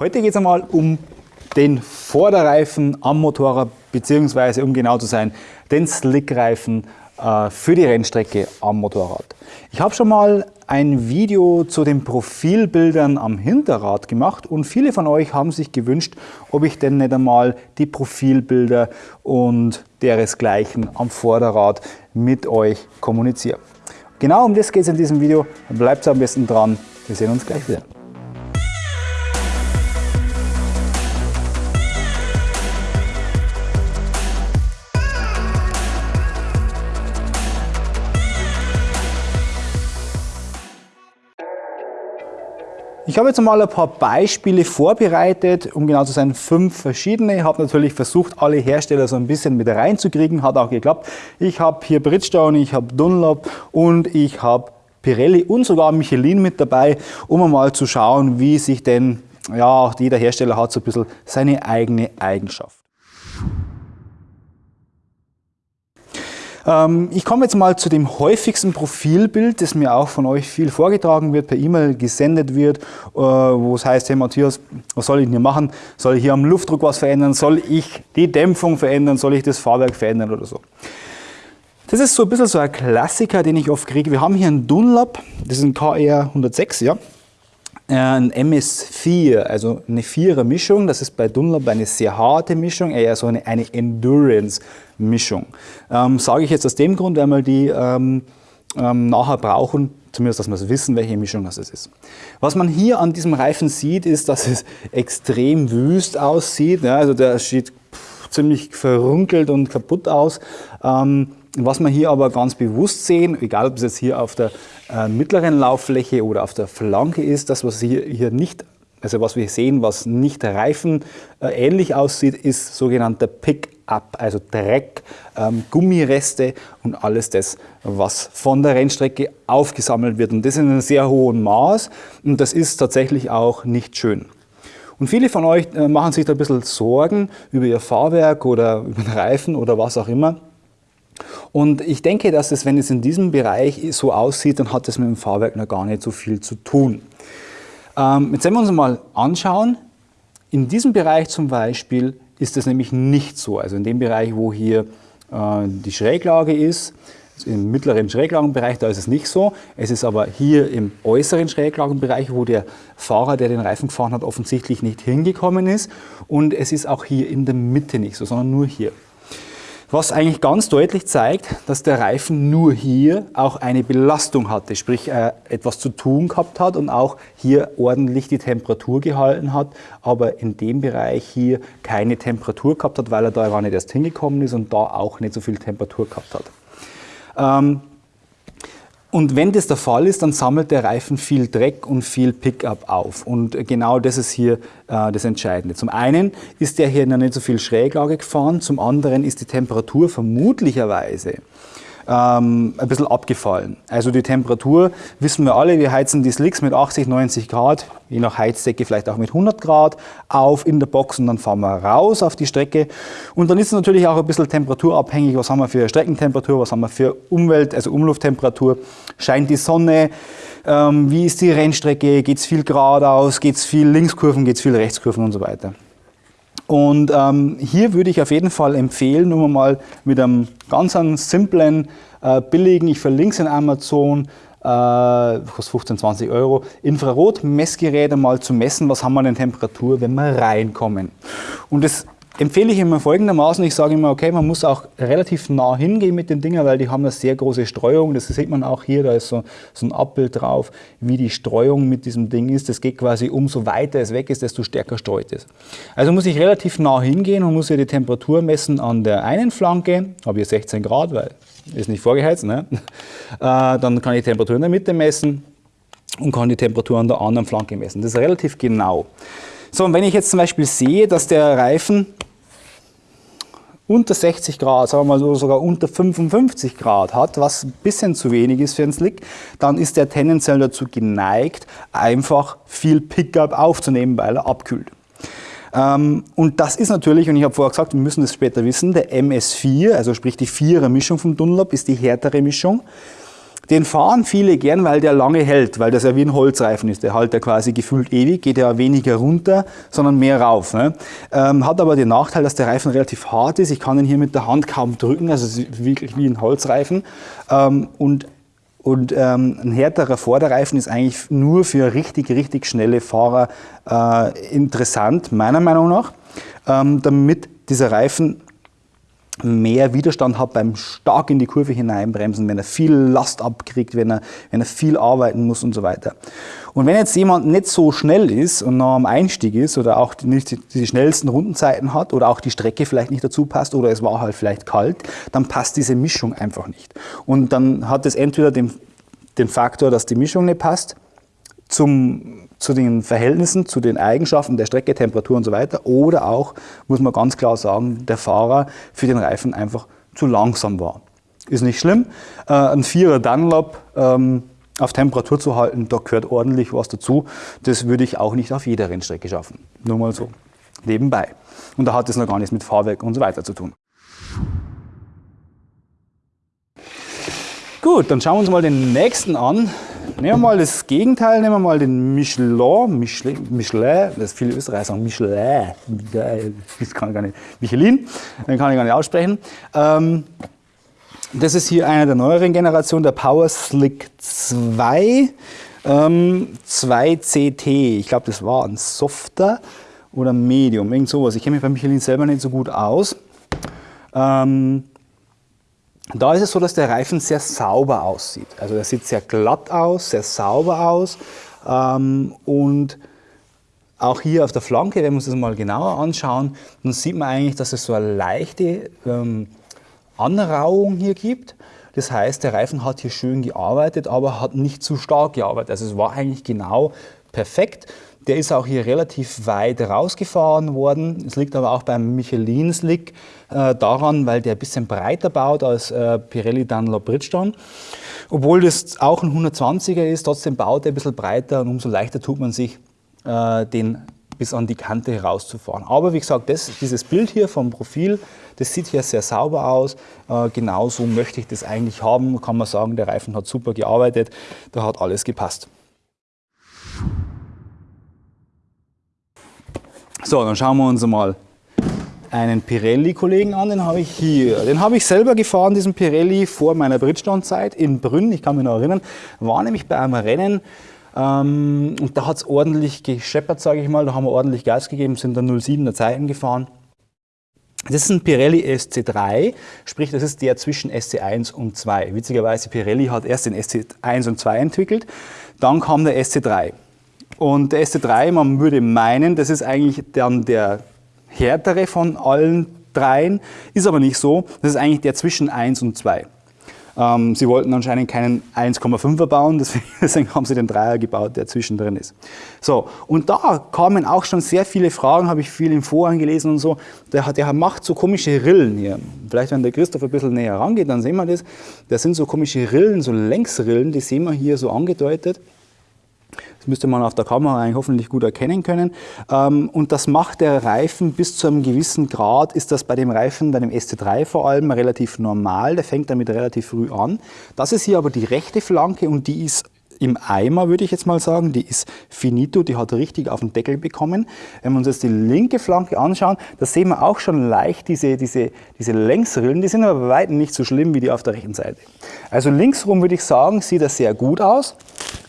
Heute geht es einmal um den Vorderreifen am Motorrad, beziehungsweise um genau zu sein, den Slickreifen äh, für die Rennstrecke am Motorrad. Ich habe schon mal ein Video zu den Profilbildern am Hinterrad gemacht und viele von euch haben sich gewünscht, ob ich denn nicht einmal die Profilbilder und deresgleichen am Vorderrad mit euch kommuniziere. Genau um das geht es in diesem Video. Bleibt am besten dran. Wir sehen uns gleich wieder. Ich habe jetzt mal ein paar Beispiele vorbereitet, um genau zu sein, fünf verschiedene. Ich habe natürlich versucht, alle Hersteller so ein bisschen mit reinzukriegen, hat auch geklappt. Ich habe hier Bridgestone, ich habe Dunlop und ich habe Pirelli und sogar Michelin mit dabei, um mal zu schauen, wie sich denn, ja, jeder Hersteller hat so ein bisschen seine eigene Eigenschaft. Ähm, ich komme jetzt mal zu dem häufigsten Profilbild, das mir auch von euch viel vorgetragen wird, per E-Mail gesendet wird, äh, wo es heißt, hey Matthias, was soll ich denn hier machen? Soll ich hier am Luftdruck was verändern? Soll ich die Dämpfung verändern? Soll ich das Fahrwerk verändern oder so? Das ist so ein bisschen so ein Klassiker, den ich oft kriege. Wir haben hier einen Dunlop, das ist ein KR 106, ja. Ein MS4, also eine Vierer-Mischung. Das ist bei Dunlop eine sehr harte Mischung, eher so eine, eine Endurance-Mischung. Ähm, Sage ich jetzt aus dem Grund, weil wir die ähm, ähm, nachher brauchen, zumindest, dass wir wissen, welche Mischung das ist. Was man hier an diesem Reifen sieht, ist, dass es extrem wüst aussieht. Ja, also der sieht ziemlich verrunkelt und kaputt aus. Ähm, was wir hier aber ganz bewusst sehen, egal ob es jetzt hier auf der äh, mittleren Lauffläche oder auf der Flanke ist, das was hier, hier nicht, also was wir sehen, was nicht Reifen äh, ähnlich aussieht, ist sogenannter Pick-up, also Dreck, ähm, Gummireste und alles das, was von der Rennstrecke aufgesammelt wird. Und das in einem sehr hohen Maß und das ist tatsächlich auch nicht schön. Und viele von euch äh, machen sich da ein bisschen Sorgen über ihr Fahrwerk oder über den Reifen oder was auch immer. Und ich denke, dass es, wenn es in diesem Bereich so aussieht, dann hat es mit dem Fahrwerk noch gar nicht so viel zu tun. Ähm, jetzt werden wir uns mal anschauen. In diesem Bereich zum Beispiel ist es nämlich nicht so. Also in dem Bereich, wo hier äh, die Schräglage ist, im mittleren Schräglagenbereich, da ist es nicht so. Es ist aber hier im äußeren Schräglagenbereich, wo der Fahrer, der den Reifen gefahren hat, offensichtlich nicht hingekommen ist. Und es ist auch hier in der Mitte nicht so, sondern nur hier was eigentlich ganz deutlich zeigt, dass der Reifen nur hier auch eine Belastung hatte, sprich äh, etwas zu tun gehabt hat und auch hier ordentlich die Temperatur gehalten hat, aber in dem Bereich hier keine Temperatur gehabt hat, weil er da gar nicht erst hingekommen ist und da auch nicht so viel Temperatur gehabt hat. Ähm, und wenn das der Fall ist, dann sammelt der Reifen viel Dreck und viel Pickup auf. Und genau das ist hier äh, das Entscheidende. Zum einen ist der hier noch nicht so viel Schräglage gefahren, zum anderen ist die Temperatur vermutlicherweise ähm, ein bisschen abgefallen. Also die Temperatur, wissen wir alle, wir heizen die Slicks mit 80, 90 Grad, je nach Heizdecke vielleicht auch mit 100 Grad auf in der Box und dann fahren wir raus auf die Strecke. Und dann ist es natürlich auch ein bisschen temperaturabhängig, was haben wir für Streckentemperatur, was haben wir für Umwelt, also Umlufttemperatur, scheint die Sonne, ähm, wie ist die Rennstrecke, geht es viel geradeaus, geht es viel Linkskurven, geht es viel Rechtskurven und so weiter. Und ähm, hier würde ich auf jeden Fall empfehlen, nur mal mit einem ganz simplen, äh, billigen, ich verlinke es in Amazon, äh, kostet 15, 20 Euro, Infrarot-Messgeräte mal zu messen, was haben wir denn Temperatur, wenn wir reinkommen. Und das empfehle ich immer folgendermaßen, ich sage immer, okay, man muss auch relativ nah hingehen mit den Dingen, weil die haben eine sehr große Streuung, das sieht man auch hier, da ist so, so ein Abbild drauf, wie die Streuung mit diesem Ding ist, das geht quasi, umso weiter es weg ist, desto stärker streut es. Also muss ich relativ nah hingehen und muss hier die Temperatur messen an der einen Flanke, habe hier 16 Grad, weil ist nicht vorgeheizt, ne? Äh, dann kann ich die Temperatur in der Mitte messen und kann die Temperatur an der anderen Flanke messen. Das ist relativ genau. So, und wenn ich jetzt zum Beispiel sehe, dass der Reifen unter 60 Grad, sagen wir mal so sogar unter 55 Grad hat, was ein bisschen zu wenig ist für einen Slick, dann ist er tendenziell dazu geneigt, einfach viel Pickup aufzunehmen, weil er abkühlt. Ähm, und das ist natürlich, und ich habe vorher gesagt, wir müssen das später wissen, der MS4, also sprich die Vierer Mischung vom Dunlop, ist die härtere Mischung. Den fahren viele gern, weil der lange hält, weil das ja wie ein Holzreifen ist. Der hält ja quasi gefühlt ewig, geht ja weniger runter, sondern mehr rauf. Ne? Ähm, hat aber den Nachteil, dass der Reifen relativ hart ist. Ich kann ihn hier mit der Hand kaum drücken, also es ist wirklich wie ein Holzreifen. Ähm, und und ähm, ein härterer Vorderreifen ist eigentlich nur für richtig, richtig schnelle Fahrer äh, interessant, meiner Meinung nach, ähm, damit dieser Reifen mehr Widerstand hat beim stark in die Kurve hineinbremsen, wenn er viel Last abkriegt, wenn er, wenn er viel arbeiten muss und so weiter. Und wenn jetzt jemand nicht so schnell ist und noch am Einstieg ist oder auch nicht die, die schnellsten Rundenzeiten hat oder auch die Strecke vielleicht nicht dazu passt oder es war halt vielleicht kalt, dann passt diese Mischung einfach nicht. Und dann hat es entweder den, den Faktor, dass die Mischung nicht passt, zum, zu den Verhältnissen, zu den Eigenschaften der Strecke, Temperatur und so weiter. Oder auch, muss man ganz klar sagen, der Fahrer für den Reifen einfach zu langsam war. Ist nicht schlimm. Äh, ein Vierer Dunlop ähm, auf Temperatur zu halten, da gehört ordentlich was dazu. Das würde ich auch nicht auf jeder Rennstrecke schaffen. Nur mal so nebenbei. Und da hat es noch gar nichts mit Fahrwerk und so weiter zu tun. Gut, dann schauen wir uns mal den nächsten an. Nehmen wir mal das Gegenteil, nehmen wir mal den Michelin, Michelin, Michelin das viele Österreicher sagen Michelin, das kann ich gar nicht, Michelin, den kann ich gar nicht aussprechen. Ähm, das ist hier einer der neueren Generationen, der Power Slick 2, ähm, 2CT. Ich glaube, das war ein Softer oder Medium, irgend sowas. Ich kenne mich bei Michelin selber nicht so gut aus. Ähm, da ist es so, dass der Reifen sehr sauber aussieht. Also er sieht sehr glatt aus, sehr sauber aus ähm, und auch hier auf der Flanke, wenn wir uns das mal genauer anschauen, dann sieht man eigentlich, dass es so eine leichte ähm, Anrauung hier gibt. Das heißt, der Reifen hat hier schön gearbeitet, aber hat nicht zu stark gearbeitet. Also es war eigentlich genau perfekt. Der ist auch hier relativ weit rausgefahren worden. Es liegt aber auch beim Michelin Slick äh, daran, weil der ein bisschen breiter baut als äh, Pirelli Dunlop Bridgestone. Obwohl das auch ein 120er ist, trotzdem baut er ein bisschen breiter und umso leichter tut man sich, äh, den bis an die Kante herauszufahren. Aber wie gesagt, das, dieses Bild hier vom Profil, das sieht hier sehr sauber aus. Äh, genauso möchte ich das eigentlich haben. Kann man sagen, der Reifen hat super gearbeitet, da hat alles gepasst. So, dann schauen wir uns mal einen Pirelli-Kollegen an, den habe ich hier. Den habe ich selber gefahren, diesen Pirelli, vor meiner Bridgestone-Zeit in Brünn, ich kann mich noch erinnern, war nämlich bei einem Rennen ähm, und da hat es ordentlich gescheppert, sage ich mal, da haben wir ordentlich Gas gegeben, sind dann 07er Zeiten gefahren. Das ist ein Pirelli SC3, sprich das ist der zwischen SC1 und 2. Witzigerweise, Pirelli hat erst den SC1 und 2 entwickelt, dann kam der SC3. Und der SC3, man würde meinen, das ist eigentlich dann der härtere von allen dreien, ist aber nicht so. Das ist eigentlich der zwischen 1 und 2. Ähm, sie wollten anscheinend keinen 1,5er bauen, deswegen, haben sie den Dreier gebaut, der zwischendrin ist. So, und da kamen auch schon sehr viele Fragen, habe ich viel im Foren gelesen und so. Der, der macht so komische Rillen hier. Vielleicht, wenn der Christoph ein bisschen näher rangeht, dann sehen wir das. Das sind so komische Rillen, so Längsrillen, die sehen wir hier so angedeutet. Das müsste man auf der Kamera eigentlich hoffentlich gut erkennen können. Ähm, und das macht der Reifen bis zu einem gewissen Grad, ist das bei dem Reifen, bei dem ST3 vor allem, relativ normal. Der fängt damit relativ früh an. Das ist hier aber die rechte Flanke und die ist im Eimer, würde ich jetzt mal sagen. Die ist finito, die hat richtig auf den Deckel bekommen. Wenn wir uns jetzt die linke Flanke anschauen, da sehen wir auch schon leicht diese, diese, diese Längsrillen. Die sind aber bei weitem nicht so schlimm wie die auf der rechten Seite. Also linksrum würde ich sagen, sieht das sehr gut aus.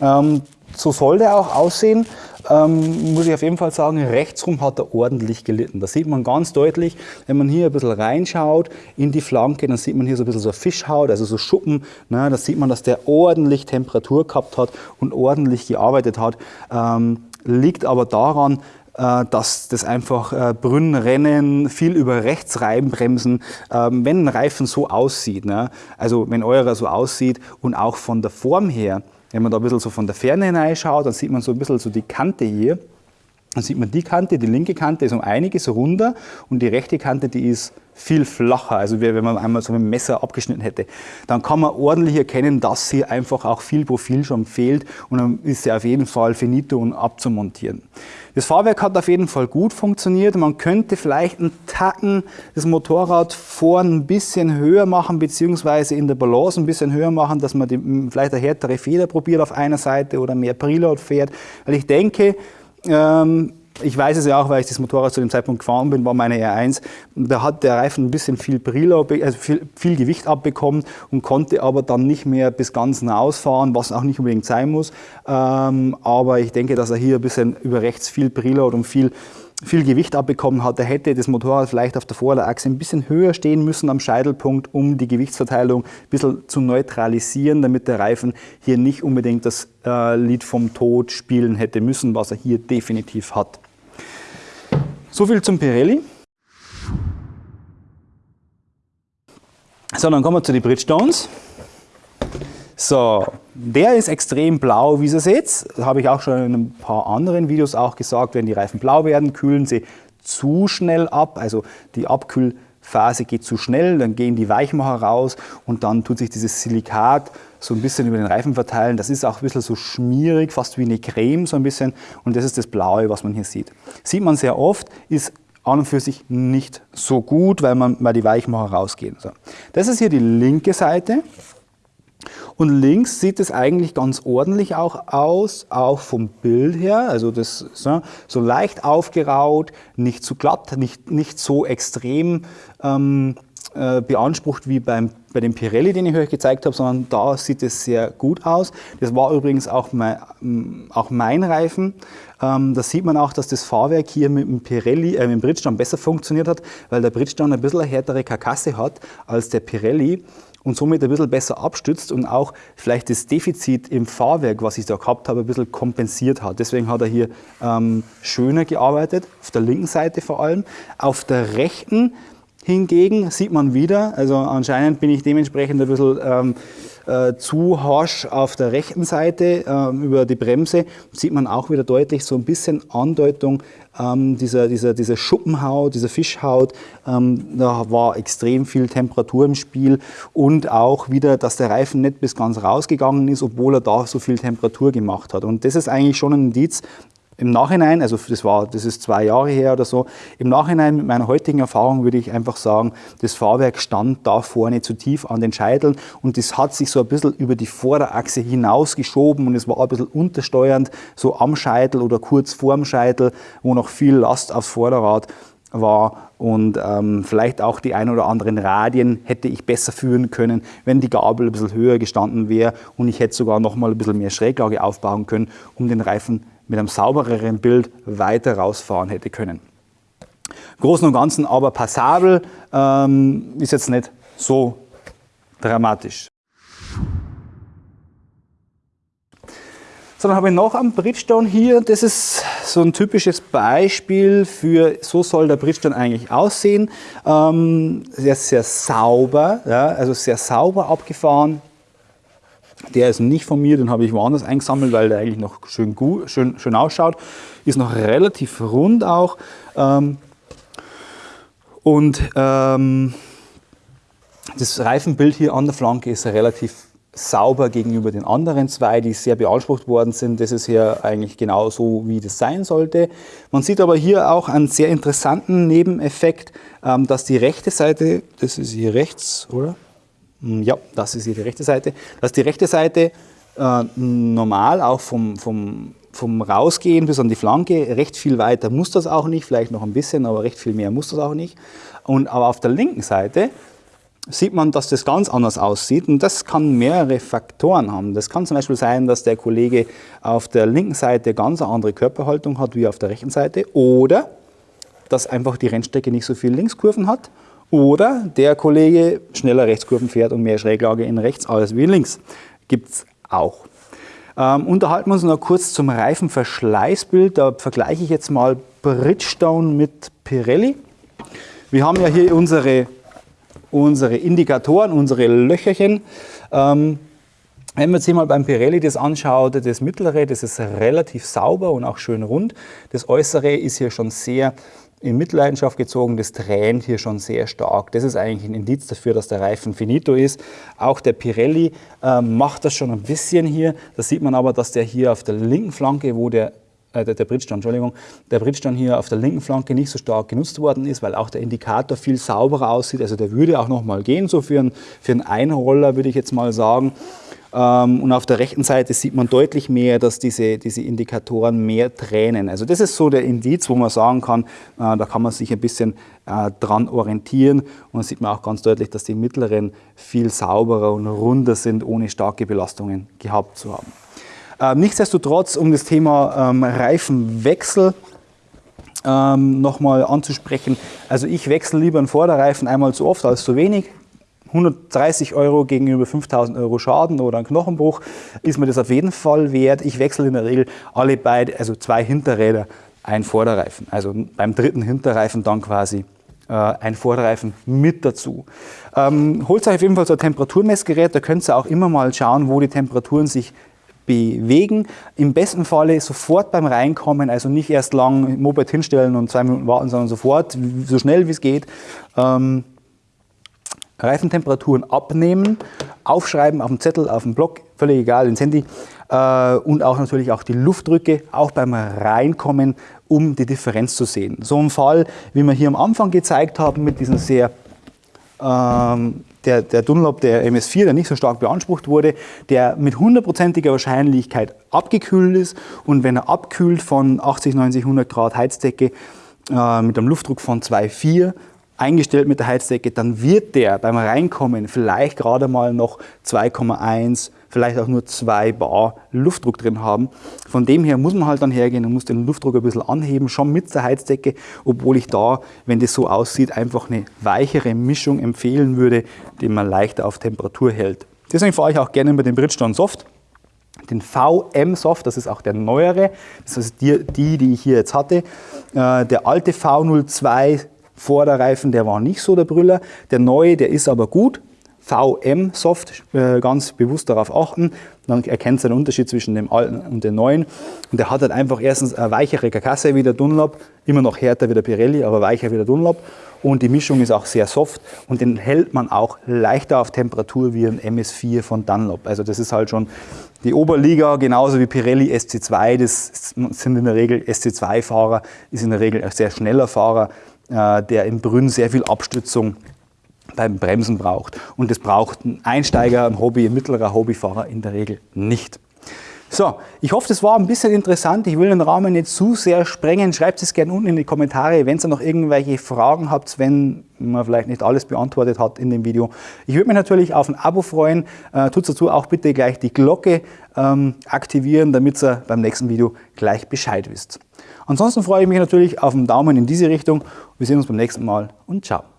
Ähm, so soll der auch aussehen. Ähm, muss ich auf jeden Fall sagen, rechtsrum hat er ordentlich gelitten. Das sieht man ganz deutlich, wenn man hier ein bisschen reinschaut in die Flanke, dann sieht man hier so ein bisschen so Fischhaut, also so Schuppen. Ne, da sieht man, dass der ordentlich Temperatur gehabt hat und ordentlich gearbeitet hat. Ähm, liegt aber daran, äh, dass das einfach äh, Brünnrennen, viel über rechts reinbremsen, ähm, wenn ein Reifen so aussieht, ne? also wenn eurer so aussieht und auch von der Form her, wenn man da ein bisschen so von der Ferne hineinschaut, dann sieht man so ein bisschen so die Kante hier. Dann sieht man die Kante, die linke Kante ist um einiges runder und die rechte Kante, die ist viel flacher, also wenn man einmal so dem Messer abgeschnitten hätte. Dann kann man ordentlich erkennen, dass hier einfach auch viel Profil schon fehlt und dann ist sie auf jeden Fall finito und abzumontieren. Das Fahrwerk hat auf jeden Fall gut funktioniert. Man könnte vielleicht einen Tacken das Motorrad vorn ein bisschen höher machen, beziehungsweise in der Balance ein bisschen höher machen, dass man die, vielleicht eine härtere Feder probiert auf einer Seite oder mehr Preload fährt. Weil ich denke, ähm, ich weiß es ja auch, weil ich das Motorrad zu dem Zeitpunkt gefahren bin, war meine R1. Da hat der Reifen ein bisschen viel, Brille, also viel, viel, Gewicht abbekommen und konnte aber dann nicht mehr bis ganz nah ausfahren, was auch nicht unbedingt sein muss. Ähm, aber ich denke, dass er hier ein bisschen über rechts viel Preload und viel viel Gewicht abbekommen hat, da hätte das Motorrad vielleicht auf der Vorderachse ein bisschen höher stehen müssen am Scheitelpunkt, um die Gewichtsverteilung ein bisschen zu neutralisieren, damit der Reifen hier nicht unbedingt das äh, Lied vom Tod spielen hätte müssen, was er hier definitiv hat. So viel zum Pirelli. So, dann kommen wir zu den Bridgestones. So, der ist extrem blau, wie ihr seht. Das habe ich auch schon in ein paar anderen Videos auch gesagt. Wenn die Reifen blau werden, kühlen sie zu schnell ab. Also die Abkühlphase geht zu schnell, dann gehen die Weichmacher raus und dann tut sich dieses Silikat so ein bisschen über den Reifen verteilen. Das ist auch ein bisschen so schmierig, fast wie eine Creme so ein bisschen. Und das ist das Blaue, was man hier sieht. Sieht man sehr oft, ist an und für sich nicht so gut, weil, man, weil die Weichmacher rausgehen. So. Das ist hier die linke Seite. Und links sieht es eigentlich ganz ordentlich auch aus, auch vom Bild her. Also das so, so leicht aufgeraut, nicht zu glatt, nicht, nicht so extrem ähm, äh, beansprucht wie beim, bei dem Pirelli, den ich euch gezeigt habe, sondern da sieht es sehr gut aus. Das war übrigens auch mein, auch mein Reifen. Ähm, da sieht man auch, dass das Fahrwerk hier mit dem Pirelli, äh, mit dem Bridgestone besser funktioniert hat, weil der Bridgestone ein bisschen eine härtere Karkasse hat als der Pirelli und somit ein bisschen besser abstützt und auch vielleicht das Defizit im Fahrwerk, was ich da gehabt habe, ein bisschen kompensiert hat. Deswegen hat er hier ähm, schöner gearbeitet, auf der linken Seite vor allem. Auf der rechten Hingegen sieht man wieder, also anscheinend bin ich dementsprechend ein bisschen ähm, äh, zu harsch auf der rechten Seite ähm, über die Bremse, sieht man auch wieder deutlich so ein bisschen Andeutung ähm, dieser, dieser, dieser Schuppenhaut, dieser Fischhaut. Ähm, da war extrem viel Temperatur im Spiel und auch wieder, dass der Reifen nicht bis ganz rausgegangen ist, obwohl er da so viel Temperatur gemacht hat. Und das ist eigentlich schon ein Indiz, im Nachhinein, also das, war, das ist zwei Jahre her oder so, im Nachhinein mit meiner heutigen Erfahrung würde ich einfach sagen, das Fahrwerk stand da vorne zu tief an den Scheiteln und das hat sich so ein bisschen über die Vorderachse hinausgeschoben und es war ein bisschen untersteuernd, so am Scheitel oder kurz vorm Scheitel, wo noch viel Last aufs Vorderrad war und ähm, vielleicht auch die ein oder anderen Radien hätte ich besser führen können, wenn die Gabel ein bisschen höher gestanden wäre und ich hätte sogar noch mal ein bisschen mehr Schräglage aufbauen können, um den Reifen mit einem saubereren Bild weiter rausfahren hätte können. Großen und Ganzen aber passabel, ähm, ist jetzt nicht so dramatisch. So, dann habe ich noch einen Bridgestone hier. Das ist so ein typisches Beispiel für, so soll der Bridgestone eigentlich aussehen. Ähm, sehr, sehr sauber, ja, also sehr sauber abgefahren. Der ist nicht von mir, den habe ich woanders eingesammelt, weil der eigentlich noch schön, gut, schön, schön ausschaut. Ist noch relativ rund auch. Ähm, und ähm, das Reifenbild hier an der Flanke ist relativ sauber gegenüber den anderen zwei, die sehr beansprucht worden sind. Das ist hier eigentlich genau so, wie das sein sollte. Man sieht aber hier auch einen sehr interessanten Nebeneffekt, ähm, dass die rechte Seite, das ist hier rechts, oder? Hm, ja, das ist hier die rechte Seite. Dass die rechte Seite äh, normal auch vom, vom, vom Rausgehen bis an die Flanke recht viel weiter muss das auch nicht, vielleicht noch ein bisschen, aber recht viel mehr muss das auch nicht. Und, aber auf der linken Seite sieht man, dass das ganz anders aussieht und das kann mehrere Faktoren haben. Das kann zum Beispiel sein, dass der Kollege auf der linken Seite ganz eine andere Körperhaltung hat wie auf der rechten Seite oder dass einfach die Rennstrecke nicht so viele Linkskurven hat oder der Kollege schneller Rechtskurven fährt und mehr Schräglage in rechts als wie in links. Gibt es auch. Ähm, unterhalten wir uns noch kurz zum Reifenverschleißbild. Da vergleiche ich jetzt mal Bridgestone mit Pirelli. Wir haben ja hier unsere, unsere Indikatoren, unsere Löcherchen. Ähm, Wenn man sich mal beim Pirelli das anschaut, das mittlere, das ist relativ sauber und auch schön rund. Das äußere ist hier schon sehr in Mitleidenschaft gezogen, das tränt hier schon sehr stark. Das ist eigentlich ein Indiz dafür, dass der Reifen finito ist. Auch der Pirelli äh, macht das schon ein bisschen hier. Da sieht man aber, dass der hier auf der linken Flanke, wo der äh, der, Bridgestone, Entschuldigung, der Bridgestone hier auf der linken Flanke nicht so stark genutzt worden ist, weil auch der Indikator viel sauberer aussieht. Also der würde auch noch mal gehen, so für einen, für einen Einroller würde ich jetzt mal sagen. Ähm, und auf der rechten Seite sieht man deutlich mehr, dass diese, diese Indikatoren mehr tränen. Also das ist so der Indiz, wo man sagen kann, äh, da kann man sich ein bisschen äh, dran orientieren. Und da sieht man auch ganz deutlich, dass die mittleren viel sauberer und runder sind, ohne starke Belastungen gehabt zu haben. Ähm, nichtsdestotrotz, um das Thema ähm, Reifenwechsel nochmal anzusprechen. Also ich wechsle lieber einen Vorderreifen einmal zu oft als zu wenig. 130 Euro gegenüber 5000 Euro Schaden oder ein Knochenbruch ist mir das auf jeden Fall wert. Ich wechsle in der Regel alle beide, also zwei Hinterräder, ein Vorderreifen. Also beim dritten Hinterreifen dann quasi äh, ein Vorderreifen mit dazu. Ähm, holt euch auf jeden Fall so ein Temperaturmessgerät, da könnt ihr auch immer mal schauen, wo die Temperaturen sich bewegen. Im besten Falle sofort beim Reinkommen, also nicht erst lang Moped hinstellen und zwei Minuten warten, sondern sofort, so schnell wie es geht. Ähm, Reifentemperaturen abnehmen, aufschreiben auf dem Zettel, auf dem Block, völlig egal, ins Handy. Äh, und auch natürlich auch die Luftdrücke, auch beim Reinkommen, um die Differenz zu sehen. So ein Fall, wie wir hier am Anfang gezeigt haben, mit diesem sehr ähm, der, der Dunlop, der MS4, der nicht so stark beansprucht wurde, der mit hundertprozentiger Wahrscheinlichkeit abgekühlt ist und wenn er abkühlt von 80, 90, 100 Grad Heizdecke äh, mit einem Luftdruck von 2,4 eingestellt mit der Heizdecke, dann wird der beim Reinkommen vielleicht gerade mal noch 2,1, vielleicht auch nur 2 Bar Luftdruck drin haben. Von dem her muss man halt dann hergehen und muss den Luftdruck ein bisschen anheben, schon mit der Heizdecke, obwohl ich da, wenn das so aussieht, einfach eine weichere Mischung empfehlen würde, die man leichter auf Temperatur hält. Deswegen fahre ich auch gerne mit dem Bridgestone Soft. Den VM Soft, das ist auch der neuere, das ist die, die, ich hier jetzt hatte. Äh, der alte V02 Vorderreifen, der war nicht so der Brüller. Der neue, der ist aber gut. VM Soft, äh, ganz bewusst darauf achten. Dann erkennt ihr den Unterschied zwischen dem alten und dem neuen. Und der hat halt einfach erstens eine weichere Karkasse wie der Dunlop, immer noch härter wie der Pirelli, aber weicher wie der Dunlop. Und die Mischung ist auch sehr soft und den hält man auch leichter auf Temperatur wie ein MS4 von Dunlop. Also das ist halt schon die Oberliga, genauso wie Pirelli SC2, das sind in der Regel SC2-Fahrer, ist in der Regel ein sehr schneller Fahrer. Äh, der im Brünn sehr viel Abstützung beim Bremsen braucht. Und das braucht ein Einsteiger, ein Hobby, ein mittlerer Hobbyfahrer in der Regel nicht. So, ich hoffe, das war ein bisschen interessant. Ich will den Rahmen nicht zu sehr sprengen. Schreibt es gerne unten in die Kommentare, wenn ihr noch irgendwelche Fragen habt, wenn man vielleicht nicht alles beantwortet hat in dem Video. Ich würde mich natürlich auf ein Abo freuen. Äh, tut dazu auch bitte gleich die Glocke ähm, aktivieren, damit ihr beim nächsten Video gleich Bescheid wisst. Ansonsten freue ich mich natürlich auf einen Daumen in diese Richtung. Wir sehen uns beim nächsten Mal und ciao.